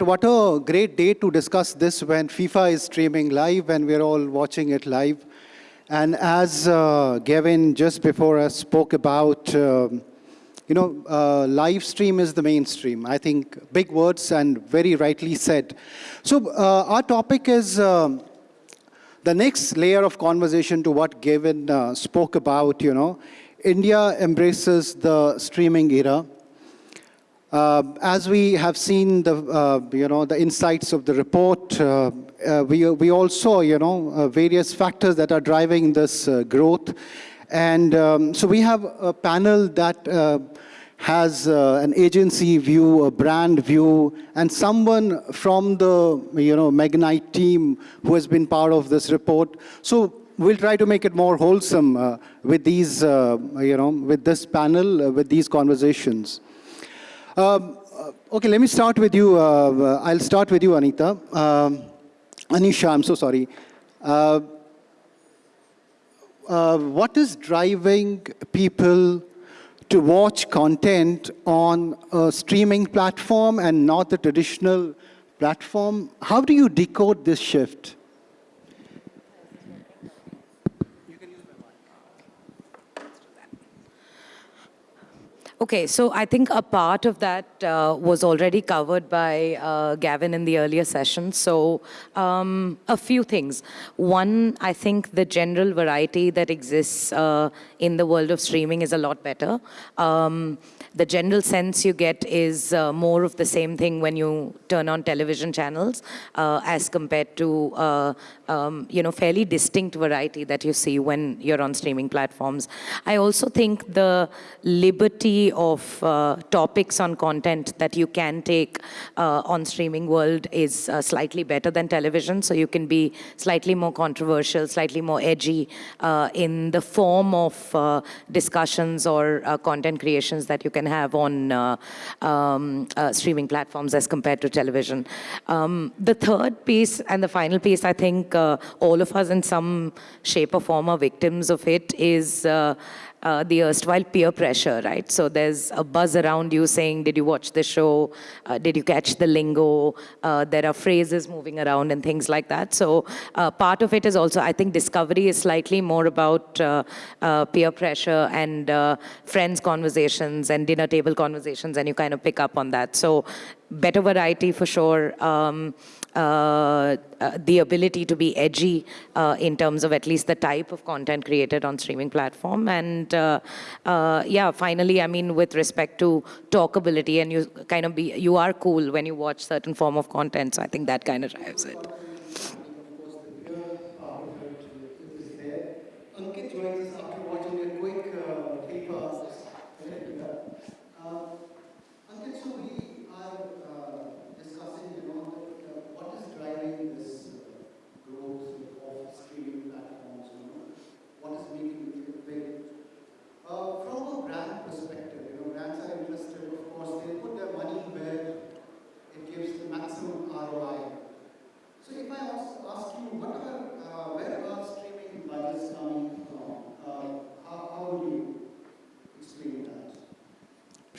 What a great day to discuss this when FIFA is streaming live and we're all watching it live. And as uh, Gavin just before us spoke about, um, you know, uh, live stream is the mainstream. I think big words and very rightly said. So uh, our topic is um, the next layer of conversation to what Gavin uh, spoke about, you know. India embraces the streaming era. Uh, as we have seen the, uh, you know, the insights of the report, uh, uh we, we all saw, you know, uh, various factors that are driving this uh, growth. And um, so we have a panel that has an agency view, a brand view, and someone from the, you know, Magnite team who has been part of this report. So we'll try to make it more wholesome with these, you know, with this panel, with these conversations. Um, uh, okay, let me start with you. Uh, uh, I'll start with you, Anita. Um, Anisha, I'm so sorry. Uh, uh, what is driving people to watch content on a streaming platform and not the traditional platform? How do you decode this shift? Okay, so I think a part of that uh, was already covered by uh, Gavin in the earlier session. So um, a few things. One, I think the general variety that exists uh, in the world of streaming is a lot better. Um, the general sense you get is uh, more of the same thing when you turn on television channels uh, as compared to, uh, um, you know, fairly distinct variety that you see when you're on streaming platforms. I also think the liberty of uh, topics on content that you can take uh, on streaming world is uh, slightly better than television. So you can be slightly more controversial, slightly more edgy in the form of discussions or content creations that you can have on uh, um, uh, streaming platforms as compared to television. Um, the third piece and the final piece, I think uh, all of us in some shape or form are victims of it, is uh, the erstwhile peer pressure, right? So there's a buzz around you saying, did you watch the show? Uh, did you catch the lingo? Uh, there are phrases moving around and things like that. So uh, part of it is also, I think discovery is slightly more about uh, uh, peer pressure and friends conversations and dinner table conversations and you kind of pick up on that. So better variety for sure. Um, uh, uh, the ability to be edgy uh, in terms of at least the type of content created on streaming platform. And uh, uh, yeah, finally, I mean, with respect to talkability and you kind of be, you are cool when you watch certain form of content. So I think that kind of drives it.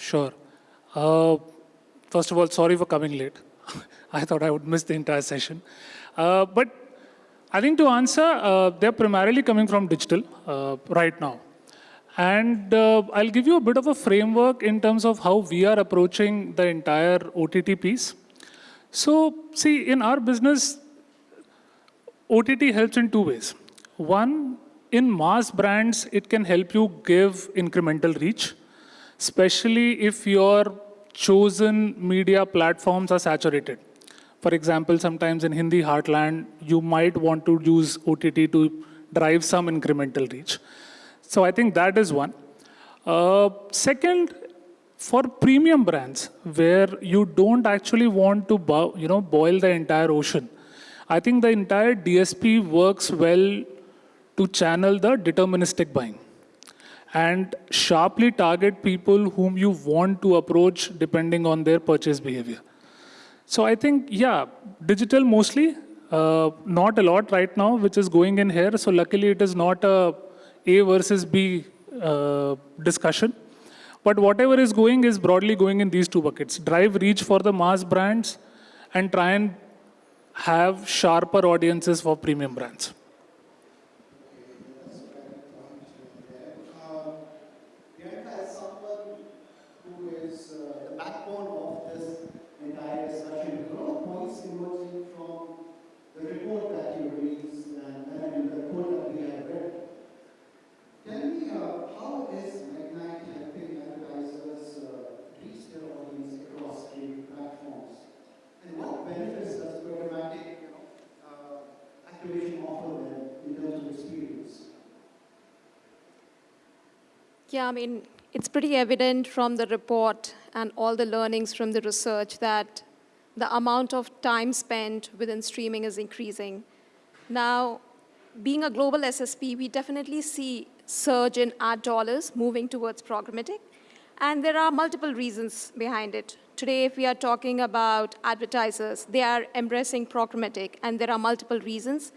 Sure. Uh, first of all, sorry for coming late. I thought I would miss the entire session. Uh, but I think to answer, uh, they're primarily coming from digital uh, right now. And uh, I'll give you a bit of a framework in terms of how we are approaching the entire OTT piece. So, see, in our business, OTT helps in two ways. One, in mass brands, it can help you give incremental reach especially if your chosen media platforms are saturated. For example, sometimes in Hindi heartland, you might want to use OTT to drive some incremental reach. So I think that is one. Uh, second, for premium brands, where you don't actually want to you know, boil the entire ocean, I think the entire DSP works well to channel the deterministic buying and sharply target people whom you want to approach depending on their purchase behavior. So I think, yeah, digital mostly, uh, not a lot right now, which is going in here. So luckily it is not a A versus B uh, discussion. But whatever is going is broadly going in these two buckets. Drive reach for the mass brands and try and have sharper audiences for premium brands. Priyanka, as someone who is uh, the backbone of this entire discussion, a lot of points emerging from the report that you released and, and the report that we have read. Tell me, uh, how is Magnite helping advertisers uh, reach their audience across streaming platforms? And what benefits does programmatic you know, uh, activation offer them in terms of experience? Yeah, I mean, it's pretty evident from the report and all the learnings from the research that the amount of time spent within streaming is increasing. Now, being a global SSP, we definitely see surge in ad dollars moving towards programmatic, and there are multiple reasons behind it. Today, if we are talking about advertisers, they are embracing programmatic, and there are multiple reasons.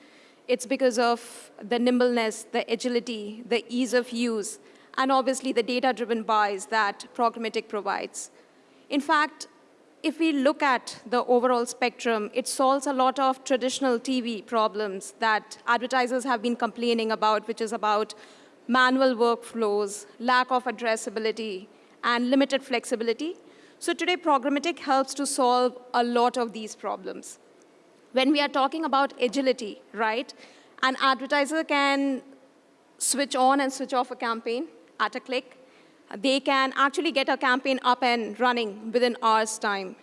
It's because of the nimbleness, the agility, the ease of use, and obviously the data-driven buys that programmatic provides. In fact, if we look at the overall spectrum, it solves a lot of traditional TV problems that advertisers have been complaining about, which is about manual workflows, lack of addressability, and limited flexibility. So today, programmatic helps to solve a lot of these problems. When we are talking about agility, right, an advertiser can switch on and switch off a campaign at a click. They can actually get a campaign up and running within hours' time.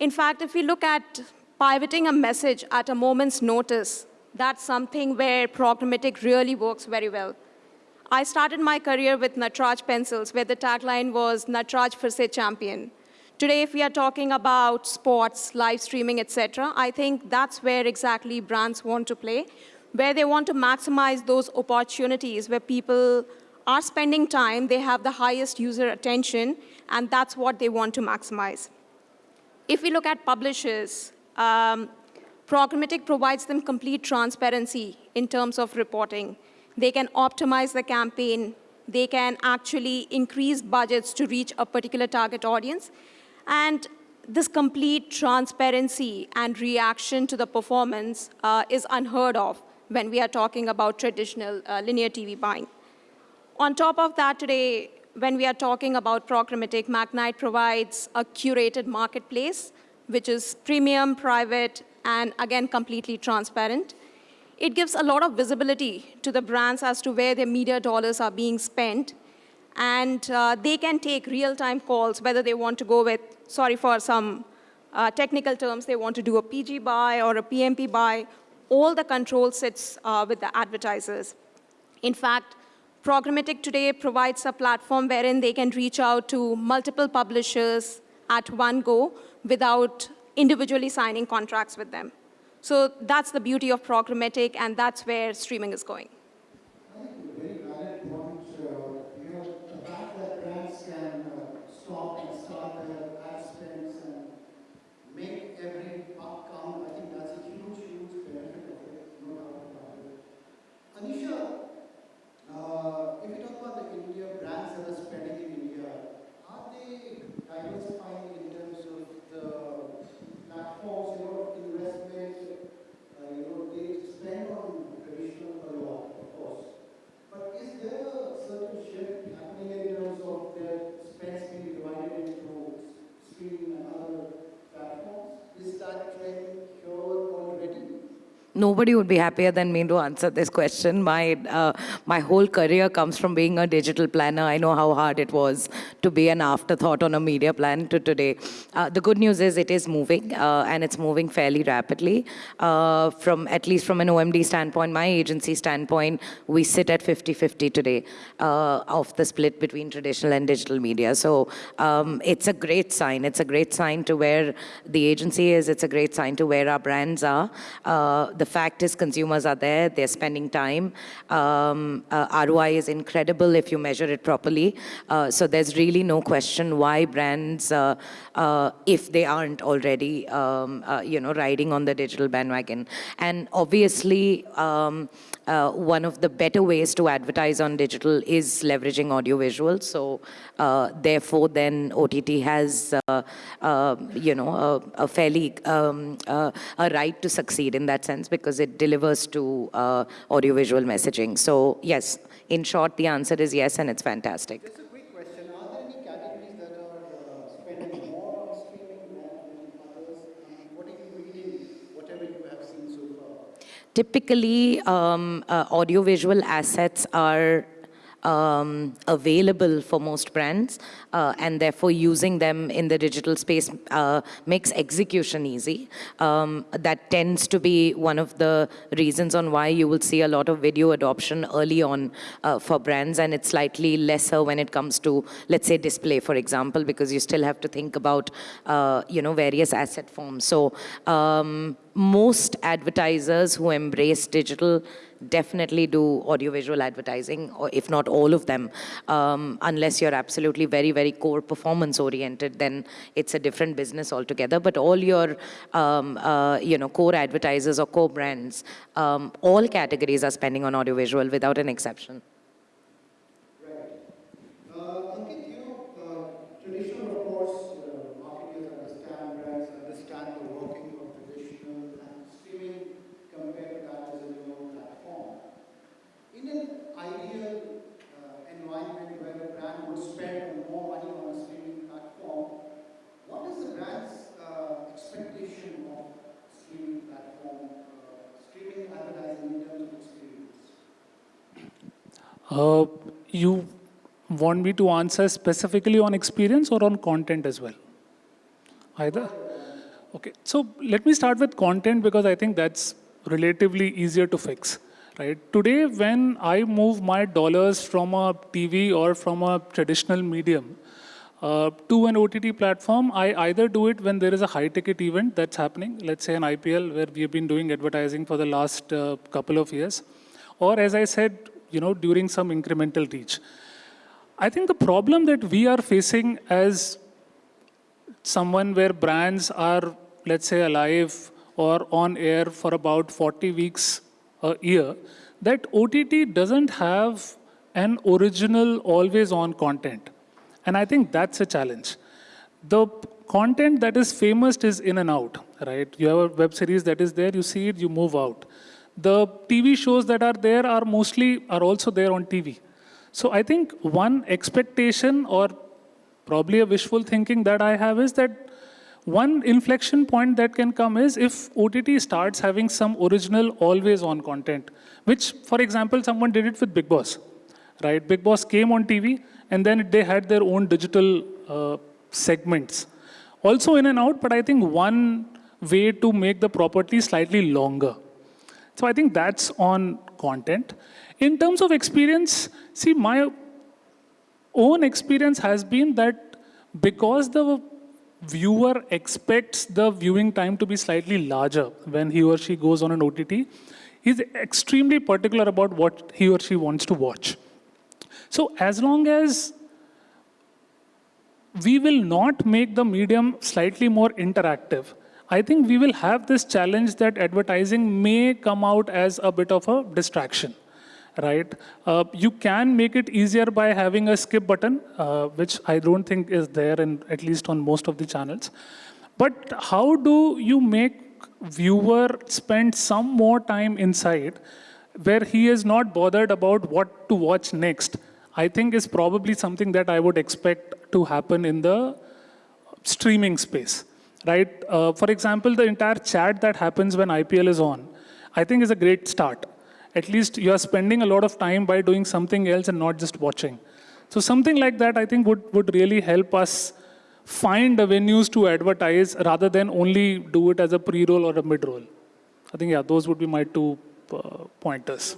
In fact, if we look at pivoting a message at a moment's notice, that's something where programmatic really works very well. I started my career with Natraj pencils, where the tagline was Natraj for champion. Today, if we are talking about sports, live streaming, etc., I think that's where exactly brands want to play, where they want to maximize those opportunities where people are spending time, they have the highest user attention, and that's what they want to maximize. If we look at publishers, um, programmatic provides them complete transparency in terms of reporting. They can optimize the campaign. They can actually increase budgets to reach a particular target audience. And this complete transparency and reaction to the performance uh, is unheard of when we are talking about traditional uh, linear TV buying. On top of that today, when we are talking about programmatic, Magnite provides a curated marketplace, which is premium, private, and again, completely transparent. It gives a lot of visibility to the brands as to where their media dollars are being spent. And uh, they can take real-time calls, whether they want to go with, sorry for some uh, technical terms, they want to do a PG buy or a PMP buy. All the control sits uh, with the advertisers. In fact, Programmatic today provides a platform wherein they can reach out to multiple publishers at one go without individually signing contracts with them. So that's the beauty of programmatic, and that's where streaming is going. I think a very valid point. Uh, you know, the fact that brands can uh, stop and start their ad spends and make every buck count, I think that's a huge, huge benefit of it, no doubt about it. Anisha, uh, if you talk about the India brands that are spending in India, are they diversifying in terms of the platforms, you know, investment, uh, you know, they spend on traditional a lot, of course. But is there a certain shift happening in terms of their spends being divided into streaming and other platforms? Is that trend here already? Nobody would be happier than me to answer this question. My, uh, my whole career comes from being a digital planner. I know how hard it was to be an afterthought on a media plan to today. Uh, the good news is it is moving, uh, and it's moving fairly rapidly. Uh, from At least from an OMD standpoint, my agency standpoint, we sit at 50-50 today uh, of the split between traditional and digital media. So um, it's a great sign. It's a great sign to where the agency is. It's a great sign to where our brands are. Uh, the the fact is consumers are there, they're spending time. Um, uh, ROI is incredible if you measure it properly. Uh, so there's really no question why brands, uh, uh, if they aren't already, um, uh, you know, riding on the digital bandwagon. And obviously, um, one of the better ways to advertise on digital is leveraging audiovisual. So therefore, then OTT has, you know, a, a fairly um, a right to succeed in that sense because it delivers to uh, audiovisual messaging. So yes, in short, the answer is yes, and it's fantastic. Just a quick question. Are there any categories that are uh, spending more on streaming than others? What are you reading, whatever you have seen so far? Typically, um, uh, audiovisual assets are um, available for most brands, uh, and therefore using them in the digital space uh, makes execution easy. Um, that tends to be one of the reasons on why you will see a lot of video adoption early on uh, for brands, and it's slightly lesser when it comes to, let's say, display, for example, because you still have to think about, uh, you know, various asset forms. So. Um, most advertisers who embrace digital definitely do audiovisual advertising, or if not all of them. Um, unless you're absolutely very, very core performance oriented, then it's a different business altogether. But all your, um, uh, you know, core advertisers or core brands, um, all categories are spending on audiovisual without an exception. Uh, Ankit, you know, uh, traditional reports, uh, marketers understand, brands understand the working of traditional and streaming compared to that as a new platform. In an ideal uh, environment where a brand would spend more money on a streaming platform, what is the brand's uh, expectation of streaming platform, uh, streaming advertising in terms of experience? Uh, you want me to answer specifically on experience or on content as well? Either? Okay, so let me start with content because I think that's relatively easier to fix. Right? Today, when I move my dollars from a TV or from a traditional medium uh, to an OTT platform, I either do it when there is a high-ticket event that's happening, let's say an IPL, where we have been doing advertising for the last uh, couple of years, or as I said, you know, during some incremental reach. I think the problem that we are facing as someone where brands are, let's say, alive or on air for about 40 weeks a year, that OTT doesn't have an original, always on content. And I think that's a challenge. The content that is famous is in and out, right? You have a web series that is there, you see it, you move out. The TV shows that are there are mostly, are also there on TV. So I think one expectation or probably a wishful thinking that I have is that one inflection point that can come is if OTT starts having some original always on content, which for example, someone did it with Bigg Boss, right? Bigg Boss came on TV and then they had their own digital uh, segments. Also in and out, but I think one way to make the property slightly longer. So I think that's on content. In terms of experience, see, my own experience has been that because the viewer expects the viewing time to be slightly larger when he or she goes on an OTT, he's extremely particular about what he or she wants to watch. So as long as we will not make the medium slightly more interactive, I think we will have this challenge that advertising may come out as a bit of a distraction right? Uh, you can make it easier by having a skip button, uh, which I don't think is there in at least on most of the channels. But how do you make viewer spend some more time inside where he is not bothered about what to watch next? I think is probably something that I would expect to happen in the streaming space, right? Uh, for example, the entire chat that happens when IPL is on, I think is a great start at least you are spending a lot of time by doing something else and not just watching. So something like that, I think, would, would really help us find avenues to advertise rather than only do it as a pre-roll or a mid-roll. I think, yeah, those would be my two uh, pointers.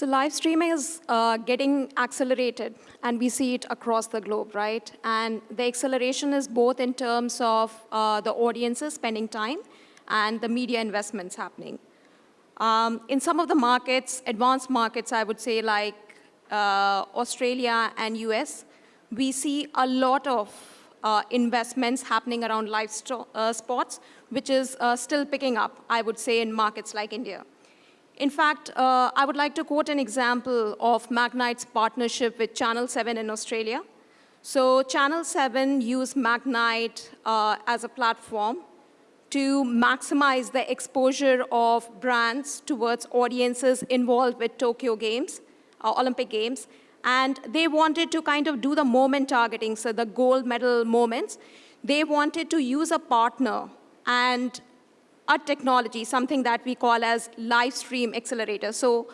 So live streaming is uh, getting accelerated, and we see it across the globe, right? And the acceleration is both in terms of uh, the audiences spending time and the media investments happening. Um, in some of the markets, advanced markets, I would say like uh, Australia and US, we see a lot of uh, investments happening around live uh, sports, which is uh, still picking up, I would say, in markets like India. In fact, uh, I would like to quote an example of Magnite's partnership with Channel 7 in Australia. So Channel 7 used Magnite uh, as a platform to maximize the exposure of brands towards audiences involved with Tokyo Games, uh, Olympic Games. And they wanted to kind of do the moment targeting, so the gold medal moments. They wanted to use a partner and a technology, something that we call as live stream accelerator. So,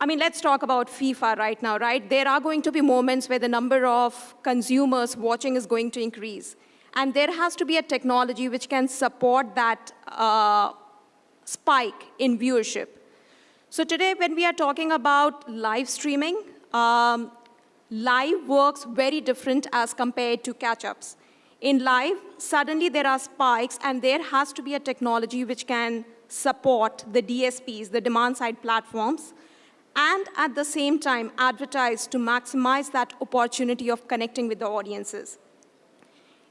I mean, let's talk about FIFA right now, right? There are going to be moments where the number of consumers watching is going to increase. And there has to be a technology which can support that uh, spike in viewership. So today, when we are talking about live streaming, um, live works very different as compared to catch-ups. In live, suddenly there are spikes, and there has to be a technology which can support the DSPs, the demand-side platforms, and at the same time advertise to maximize that opportunity of connecting with the audiences.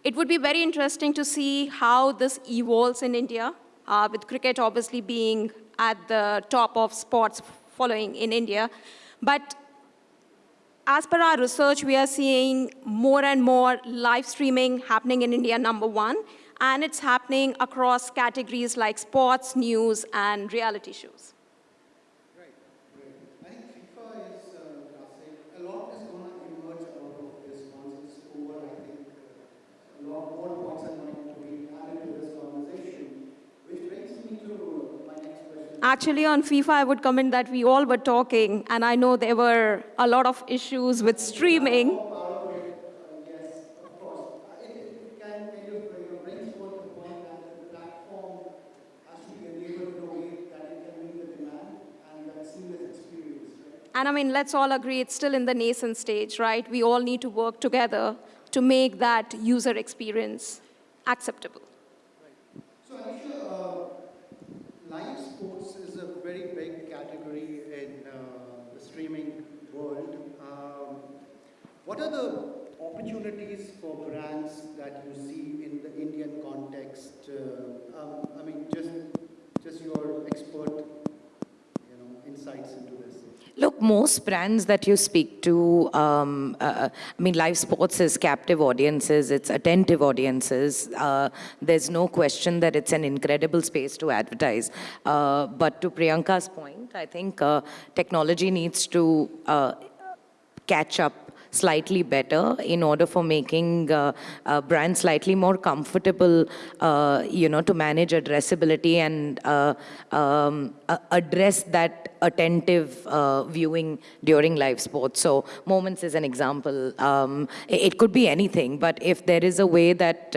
It would be very interesting to see how this evolves in India, uh, with cricket obviously being at the top of sports following in India. But as per our research, we are seeing more and more live streaming happening in India, number one, and it's happening across categories like sports, news, and reality shows. Right, right. I think FIFA is, uh, a lot is going to emerge out of this once it's over. I think uh, a lot more points are going to be added to this conversation, which brings me to my next question. Actually, on FIFA, I would comment that we all were talking, and I know there were a lot of issues with streaming. And right? I mean, let's all agree it's still in the nascent stage, right? We all need to work together to make that user experience acceptable. So Anisha, uh, live sports is a very big category in uh, the streaming world. Um, what are the opportunities for brands that you see in the Indian context? Uh, um, I mean, just just your expert, you know, insights into this. Look, most brands that you speak to, um, uh, I mean, live sports is captive audiences, it's attentive audiences. Uh, there's no question that it's an incredible space to advertise. Uh, but to Priyanka's point, I think uh, technology needs to uh, catch up slightly better in order for making uh, uh, brands slightly more comfortable, uh, you know, to manage addressability and uh, um, address that attentive uh, viewing during live sports. So Moments is an example. Um, it, it could be anything, but if there is a way that,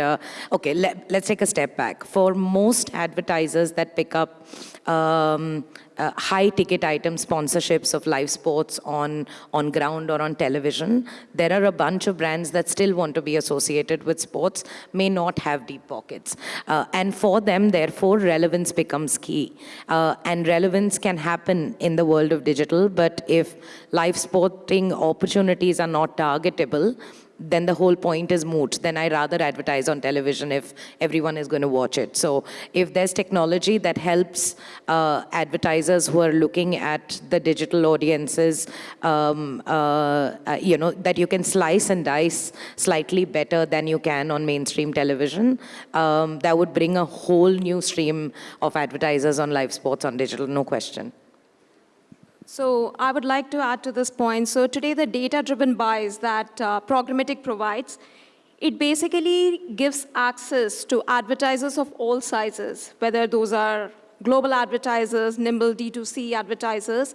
okay, let, let's take a step back. For most advertisers that pick up um, uh, high ticket item sponsorships of live sports on, on ground or on television. There are a bunch of brands that still want to be associated with sports, may not have deep pockets. Uh, and for them, therefore, relevance becomes key. Uh, and relevance can happen in the world of digital, but if live sporting opportunities are not targetable, then the whole point is moot. Then I rather advertise on television if everyone is going to watch it. So if there's technology that helps uh, advertisers who are looking at the digital audiences, um, uh, uh, you know, that you can slice and dice slightly better than you can on mainstream television, um, that would bring a whole new stream of advertisers on live sports on digital, no question. So I would like to add to this point. So today, the data-driven buys that uh, programmatic provides, it basically gives access to advertisers of all sizes, whether those are global advertisers, nimble D2C advertisers.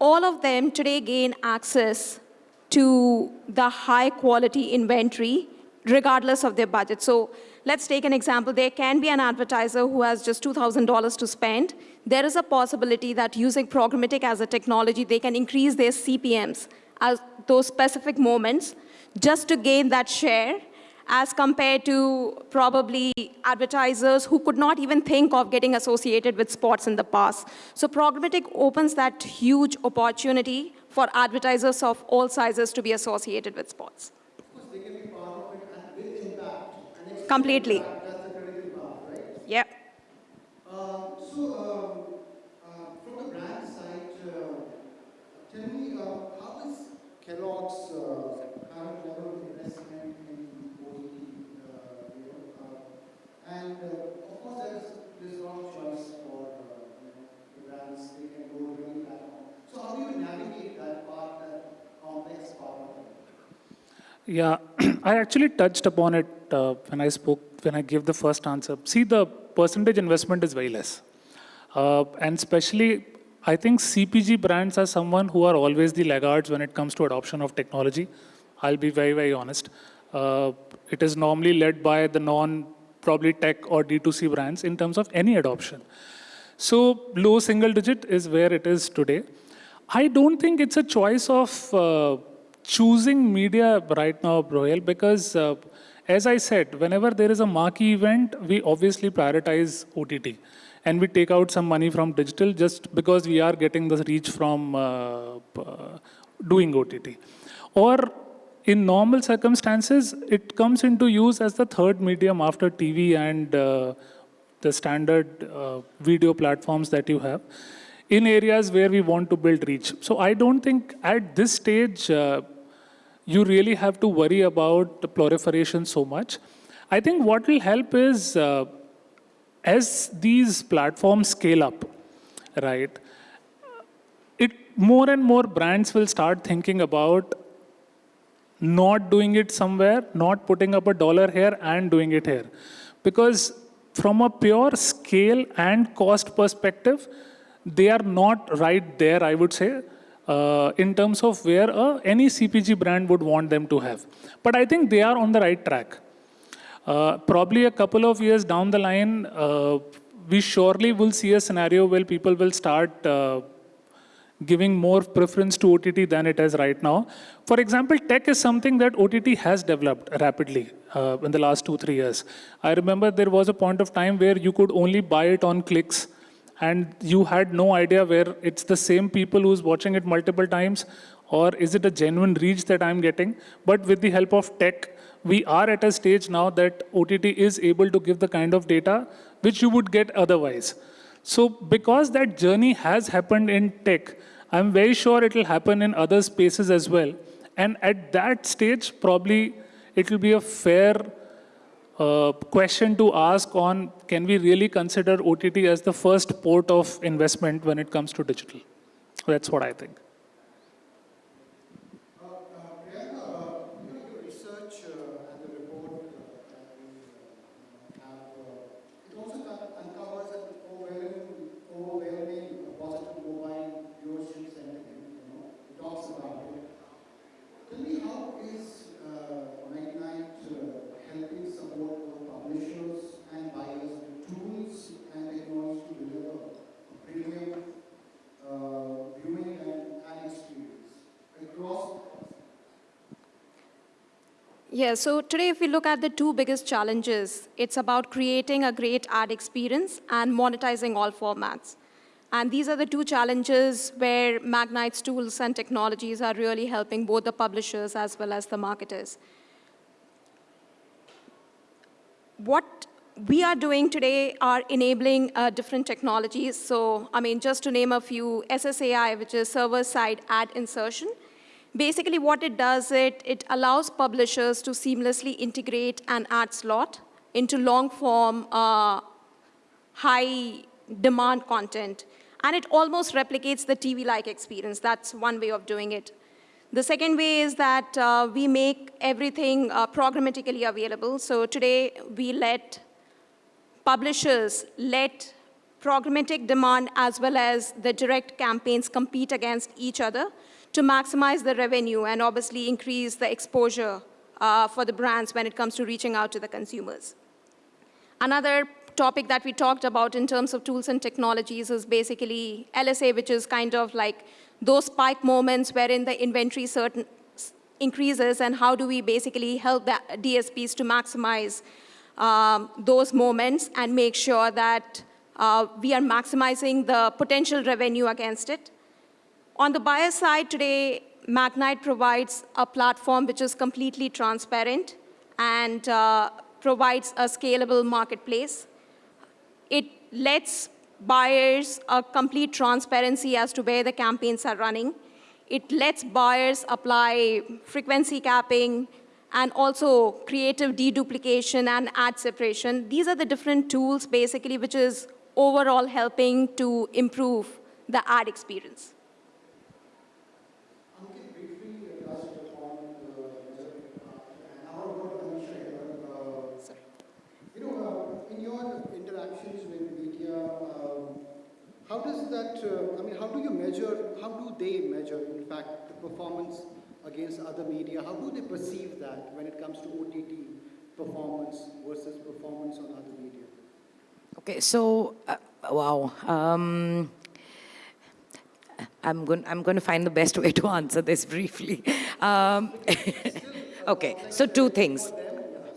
All of them today gain access to the high quality inventory regardless of their budget. So let's take an example. There can be an advertiser who has just $2,000 to spend. There is a possibility that using programmatic as a technology, they can increase their CPMs at those specific moments just to gain that share as compared to probably advertisers who could not even think of getting associated with sports in the past. So programmatic opens that huge opportunity for advertisers of all sizes to be associated with sports. Completely. Yep. Uh, so, um, uh, from the brand side, uh, tell me, uh, how is Kellogg's uh, current level of investment in OTT? Uh, you know, uh, and uh, of course, there's there's a lot of choice for uh, you know, the brands. They can go to any platform. So, how do you navigate that part, that complex part of it? Yeah, I actually touched upon it uh, when I spoke, when I gave the first answer. See, the percentage investment is very less. Uh, and especially, I think CPG brands are someone who are always the laggards when it comes to adoption of technology. I'll be very, very honest. Uh, it is normally led by the non, probably tech or D2C brands in terms of any adoption. So low single digit is where it is today. I don't think it's a choice of uh, choosing media right now, Royal, because uh, as I said, whenever there is a marquee event, we obviously prioritize OTT. And we take out some money from digital just because we are getting the reach from uh, uh, doing OTT. Or in normal circumstances, it comes into use as the third medium after TV and uh, the standard uh, video platforms that you have in areas where we want to build reach. So I don't think at this stage, uh, you really have to worry about the proliferation so much. I think what will help is uh, as these platforms scale up, right, it more and more brands will start thinking about not doing it somewhere, not putting up a dollar here and doing it here. Because from a pure scale and cost perspective, they are not right there, I would say uh, in terms of where uh, any CPG brand would want them to have. But I think they are on the right track. Uh, probably a couple of years down the line, uh, we surely will see a scenario where people will start uh, giving more preference to OTT than it is right now. For example, tech is something that OTT has developed rapidly uh, in the last two, three years. I remember there was a point of time where you could only buy it on clicks and you had no idea where it's the same people who's watching it multiple times or is it a genuine reach that I'm getting? But with the help of tech, we are at a stage now that OTT is able to give the kind of data which you would get otherwise. So because that journey has happened in tech, I'm very sure it will happen in other spaces as well. And at that stage, probably it will be a fair question to ask on can we really consider OTT as the first port of investment when it comes to digital? That's what I think. Uh, uh, Priyanka, uh, you know, your research uh, and the report uh, that we uh, have, uh, it also kind of uncovers an overwhelming, overwhelming positive mobile viewership sentiment, you know, it talks about it. Tell me, how is uh, Magnite uh, helping support both publishers and buyers with tools and technology to deliver premium uh, viewing and ad experience across Yeah, so today if we look at the two biggest challenges, it's about creating a great ad experience and monetizing all formats. And these are the two challenges where Magnite's tools and technologies are really helping both the publishers as well as the marketers. What we are doing today are enabling uh, different technologies. So, I mean, just to name a few, SSAI, which is server-side ad insertion, Basically, what it does, it, it allows publishers to seamlessly integrate an ad slot into long-form, uh, high-demand content. And it almost replicates the TV-like experience. That's one way of doing it. The second way is that uh, we make everything uh, programmatically available. So today, we let publishers let programmatic demand as well as the direct campaigns compete against each other to maximize the revenue and obviously increase the exposure uh, for the brands when it comes to reaching out to the consumers. Another topic that we talked about in terms of tools and technologies is basically LSA, which is kind of like those spike moments wherein the inventory certain increases and how do we basically help the DSPs to maximize um, those moments and make sure that uh, we are maximizing the potential revenue against it. On the buyer side today, Magnite provides a platform which is completely transparent and uh, provides a scalable marketplace. It lets buyers a complete transparency as to where the campaigns are running. It lets buyers apply frequency capping and also creative deduplication and ad separation. These are the different tools basically which is overall helping to improve the ad experience. Ankit briefly touched upon the measurement part, and now I want to understand, uh, you know, uh, in your interactions with media, um, how does that, uh, I mean, how do you measure, how do they measure, in fact, the performance against other media? How do they perceive that when it comes to OTT performance versus performance on other media? Okay, so, uh, wow. Um, I'm going, I'm going to find the best way to answer this briefly. Um, okay, so two things.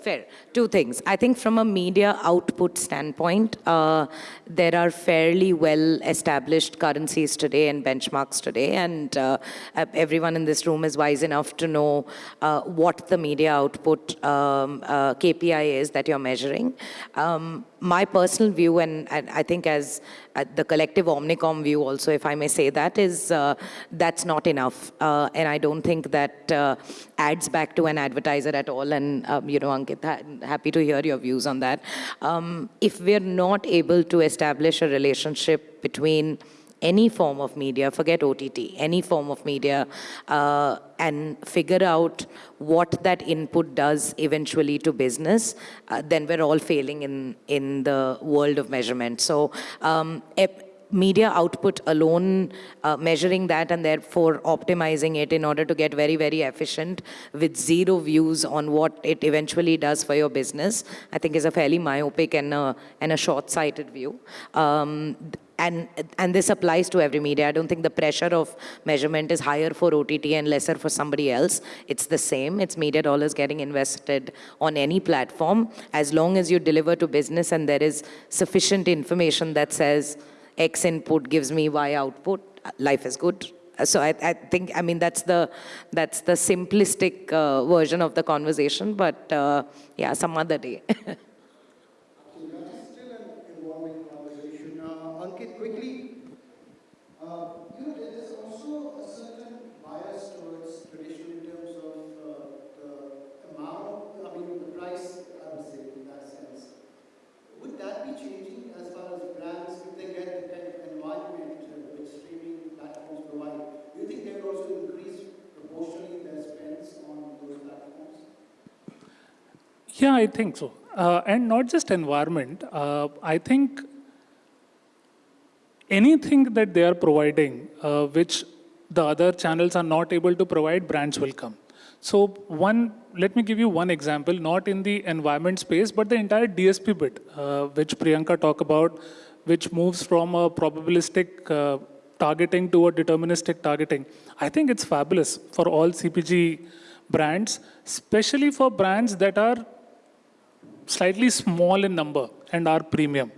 Fair. Two things. I think from a media output standpoint, uh, there are fairly well established currencies today and benchmarks today, and uh, everyone in this room is wise enough to know uh, what the media output um, uh, KPI is that you're measuring. Um, my personal view, and, I think as uh, the collective Omnicom view also, if I may say that, is uh, that's not enough. Uh, and I don't think that uh, adds back to an advertiser at all. And, um, you know, Ankit, ha happy to hear your views on that. Um, if we're not able to establish a relationship between any form of media, forget OTT, any form of media, uh, and figure out what that input does eventually to business, uh, then we're all failing in, in the world of measurement. So um, media output alone, uh, measuring that and therefore optimizing it in order to get very, very efficient with zero views on what it eventually does for your business, I think is a fairly myopic and a, and a short-sighted view. Um, and, and this applies to every media. I don't think the pressure of measurement is higher for OTT and lesser for somebody else. It's the same. It's media dollars getting invested on any platform. As long as you deliver to business and there is sufficient information that says X input gives me Y output, life is good. So I, I think, I mean, that's the, that's the simplistic uh, version of the conversation, but uh, yeah, some other day. Ankit, quickly, uh, you know, there is also a certain bias towards tradition in terms of uh, the amount, I mean, the price, I would say, in that sense. Would that be changing as far as brands, if they get the kind of environment uh, which streaming platforms provide? Do you think they will also increase proportionally their spends on those platforms? Yeah, I think so. Uh, and not just environment. Uh, I think anything that they are providing, uh, which the other channels are not able to provide, brands will come. So one, let me give you one example, not in the environment space, but the entire DSP bit, uh, which Priyanka talked about, which moves from a probabilistic uh, targeting to a deterministic targeting. I think it's fabulous for all CPG brands, especially for brands that are slightly small in number and are premium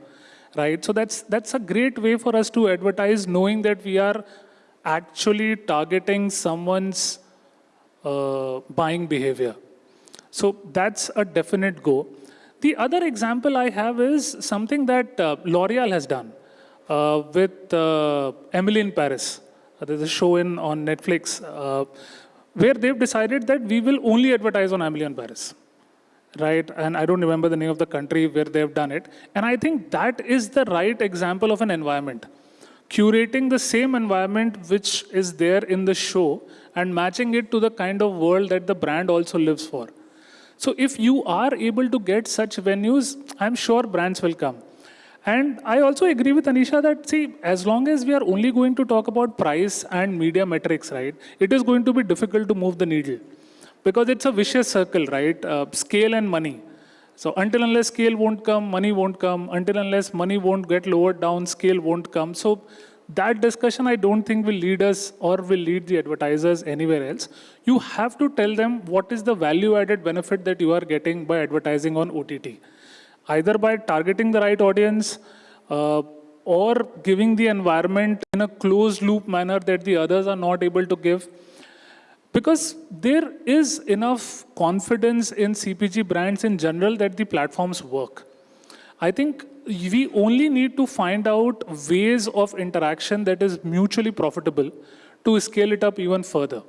right? So that's, that's a great way for us to advertise knowing that we are actually targeting someone's uh, buying behavior. So that's a definite go. The other example I have is something that uh, L'Oreal has done uh, with uh, Emily in Paris. Uh, there's a show in, on Netflix uh, where they've decided that we will only advertise on Emily in Paris right? And I don't remember the name of the country where they've done it. And I think that is the right example of an environment. Curating the same environment which is there in the show and matching it to the kind of world that the brand also lives for. So if you are able to get such venues, I'm sure brands will come. And I also agree with Anisha that, see, as long as we are only going to talk about price and media metrics, right, it is going to be difficult to move the needle because it's a vicious circle, right? Uh, scale and money. So until unless scale won't come, money won't come. Until unless money won't get lowered down, scale won't come. So that discussion I don't think will lead us or will lead the advertisers anywhere else. You have to tell them what is the value added benefit that you are getting by advertising on OTT. Either by targeting the right audience uh, or giving the environment in a closed loop manner that the others are not able to give. Because there is enough confidence in CPG brands in general that the platforms work. I think we only need to find out ways of interaction that is mutually profitable to scale it up even further.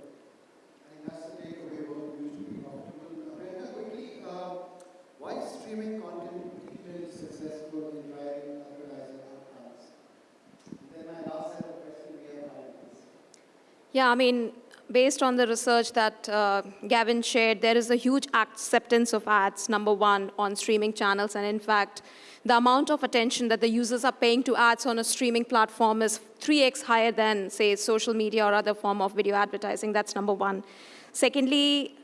Yeah, I mean, based on the research that uh, Gavin shared, there is a huge acceptance of ads, number one, on streaming channels. And in fact, the amount of attention that the users are paying to ads on a streaming platform is 3x higher than, say, social media or other form of video advertising. That's number one. Secondly,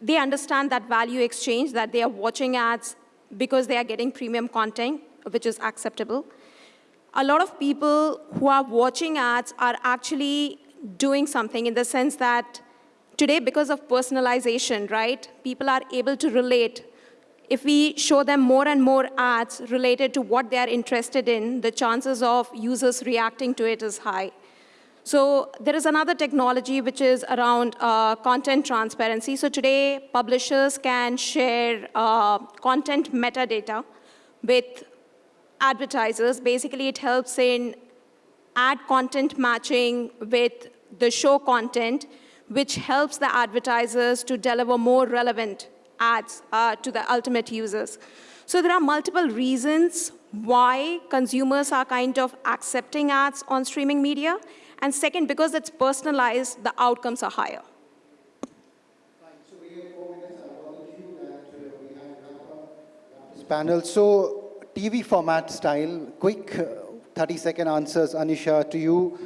they understand that value exchange, that they are watching ads because they are getting premium content, which is acceptable. A lot of people who are watching ads are actually doing something in the sense that today, because of personalization, right, people are able to relate. If we show them more and more ads related to what they are interested in, the chances of users reacting to it is high. So there is another technology which is around uh, content transparency. So today, publishers can share uh, content metadata with advertisers. Basically, it helps in ad content matching with the show content, which helps the advertisers to deliver more relevant ads uh, to the ultimate users. So there are multiple reasons why consumers are kind of accepting ads on streaming media. And second, because it's personalized, the outcomes are higher. Uh, panel. So TV format style, quick 30-second answers, Anisha, to you.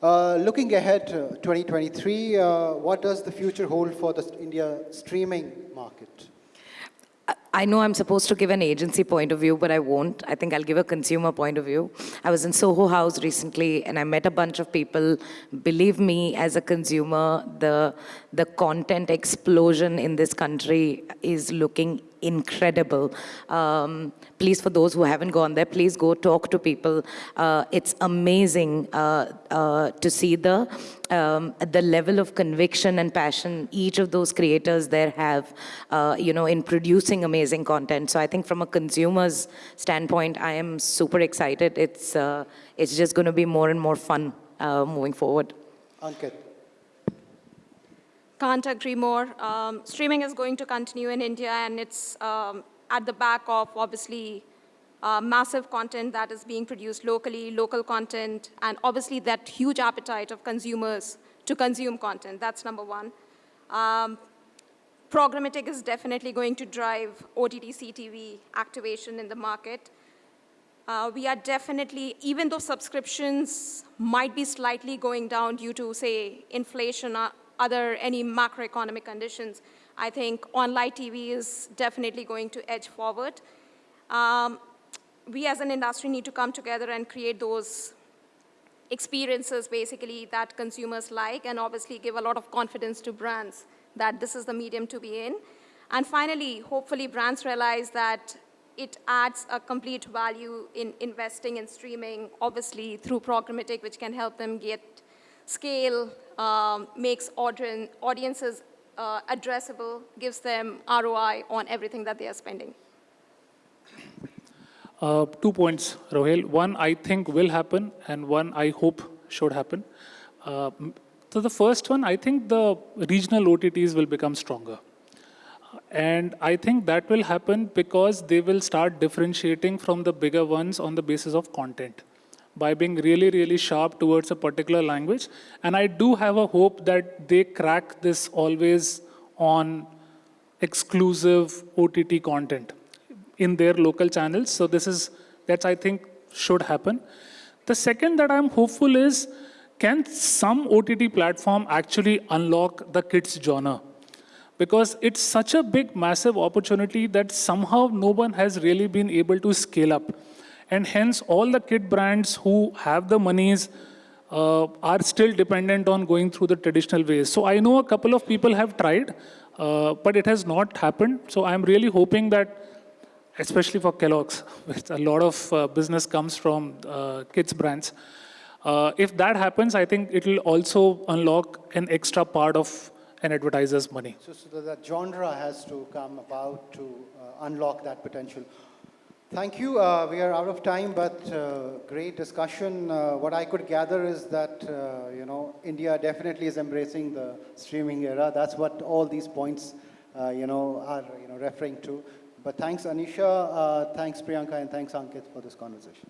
Uh, looking ahead, uh, 2023, uh, what does the future hold for the India streaming market? I- I know I'm supposed to give an agency point of view, but I won't. I think I'll give a consumer point of view. I was in Soho House recently and I met a bunch of people. Believe me, as a consumer, the, the content explosion in this country is looking incredible. Um, please, for those who haven't gone there, please go talk to people. Uh, it's amazing uh, uh, to see the um, the level of conviction and passion each of those creators there have, uh, you know, in producing amazing content. So I think from a consumer's standpoint, I am super excited. It's uh, it's just going to be more and more fun uh, moving forward. Ankit. Can't agree more. Um, streaming is going to continue in India, and it's um, at the back of obviously uh, massive content that is being produced locally, local content, and obviously that huge appetite of consumers to consume content. That's number one. Um, programmatic is definitely going to drive OTT CTV activation in the market. Uh, we are definitely, even though subscriptions might be slightly going down due to, say, inflation or other any macroeconomic conditions, I think online TV is definitely going to edge forward. Um, we as an industry need to come together and create those experiences basically that consumers like and obviously give a lot of confidence to brands that this is the medium to be in. And finally, hopefully brands realize that it adds a complete value in investing in streaming, obviously through programmatic, which can help them get scale, um, makes audien- audiences uh, addressable, gives them ROI on everything that they are spending. Uh, two points, Rohil. One, I think will happen, and one, I hope should happen. Uh, so the first one, I think the regional OTTs will become stronger. And I think that will happen because they will start differentiating from the bigger ones on the basis of content by being really, really sharp towards a particular language. And I do have a hope that they crack this always on exclusive OTT content in their local channels. So this is, that's I think should happen. The second that I'm hopeful is, can some OTT platform actually unlock the kids genre? because it's such a big, massive opportunity that somehow no one has really been able to scale up. And hence, all the kit brands who have the monies uh, are still dependent on going through the traditional ways. So I know a couple of people have tried, uh, but it has not happened. So I'm really hoping that, especially for Kellogg's, which a lot of uh, business comes from uh, kids brands, uh, if that happens, I think it will also unlock an extra part of an advertiser's money. So, so that genre has to come about to uh, unlock that potential. Thank you. Uh, we are out of time, but uh, great discussion. Uh, what I could gather is that, uh, you know, India definitely is embracing the streaming era. That's what all these points, uh, you know, are, you know, referring to. But thanks, Anisha, uh, thanks, Priyanka, and thanks, Ankit, for this conversation.